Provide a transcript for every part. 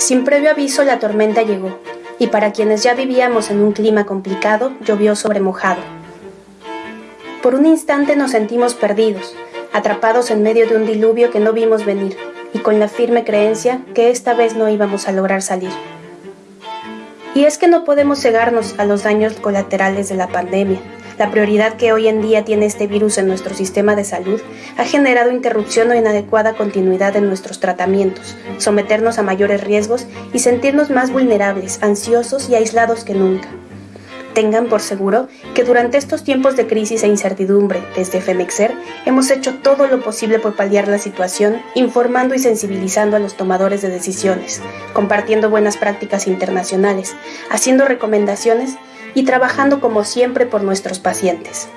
Sin previo aviso la tormenta llegó, y para quienes ya vivíamos en un clima complicado, llovió sobre mojado. Por un instante nos sentimos perdidos, atrapados en medio de un diluvio que no vimos venir, y con la firme creencia que esta vez no íbamos a lograr salir. Y es que no podemos cegarnos a los daños colaterales de la pandemia, la prioridad que hoy en día tiene este virus en nuestro sistema de salud ha generado interrupción o inadecuada continuidad en nuestros tratamientos, someternos a mayores riesgos y sentirnos más vulnerables, ansiosos y aislados que nunca. Tengan por seguro que durante estos tiempos de crisis e incertidumbre, desde FEMEXER, hemos hecho todo lo posible por paliar la situación, informando y sensibilizando a los tomadores de decisiones, compartiendo buenas prácticas internacionales, haciendo recomendaciones y trabajando como siempre por nuestros pacientes.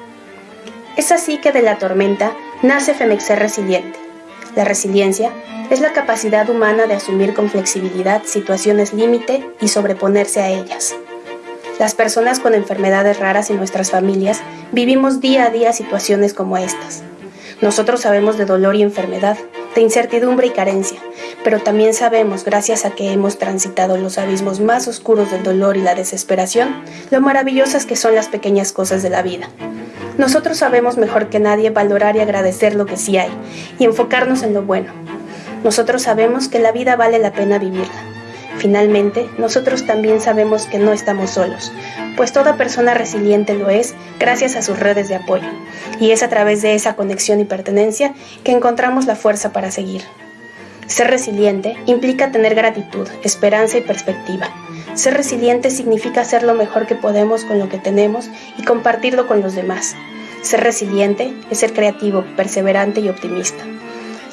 Es así que de la tormenta nace Femexer Resiliente. La resiliencia es la capacidad humana de asumir con flexibilidad situaciones límite y sobreponerse a ellas. Las personas con enfermedades raras en nuestras familias vivimos día a día situaciones como estas. Nosotros sabemos de dolor y enfermedad, de incertidumbre y carencia, pero también sabemos, gracias a que hemos transitado los abismos más oscuros del dolor y la desesperación, lo maravillosas que son las pequeñas cosas de la vida. Nosotros sabemos mejor que nadie valorar y agradecer lo que sí hay y enfocarnos en lo bueno. Nosotros sabemos que la vida vale la pena vivirla. Finalmente, nosotros también sabemos que no estamos solos, pues toda persona resiliente lo es gracias a sus redes de apoyo, y es a través de esa conexión y pertenencia que encontramos la fuerza para seguir. Ser resiliente implica tener gratitud, esperanza y perspectiva. Ser resiliente significa hacer lo mejor que podemos con lo que tenemos y compartirlo con los demás. Ser resiliente es ser creativo, perseverante y optimista.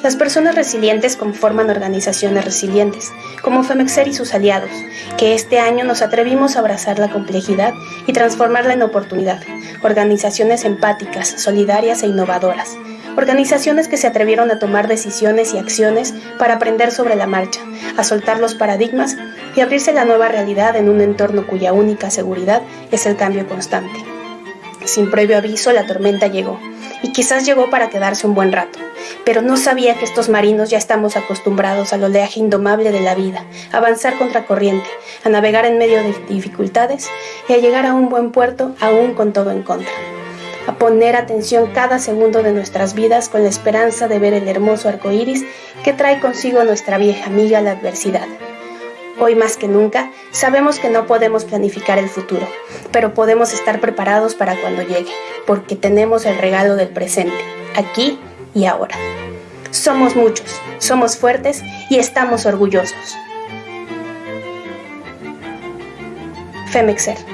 Las personas resilientes conforman organizaciones resilientes, como Femexer y sus aliados, que este año nos atrevimos a abrazar la complejidad y transformarla en oportunidad. Organizaciones empáticas, solidarias e innovadoras. Organizaciones que se atrevieron a tomar decisiones y acciones para aprender sobre la marcha, a soltar los paradigmas y abrirse la nueva realidad en un entorno cuya única seguridad es el cambio constante. Sin previo aviso, la tormenta llegó, y quizás llegó para quedarse un buen rato pero no sabía que estos marinos ya estamos acostumbrados al oleaje indomable de la vida, a avanzar contra corriente, a navegar en medio de dificultades y a llegar a un buen puerto aún con todo en contra. A poner atención cada segundo de nuestras vidas con la esperanza de ver el hermoso arco iris que trae consigo nuestra vieja amiga la adversidad. Hoy más que nunca sabemos que no podemos planificar el futuro, pero podemos estar preparados para cuando llegue, porque tenemos el regalo del presente, aquí y ahora. Somos muchos, somos fuertes y estamos orgullosos. Femexer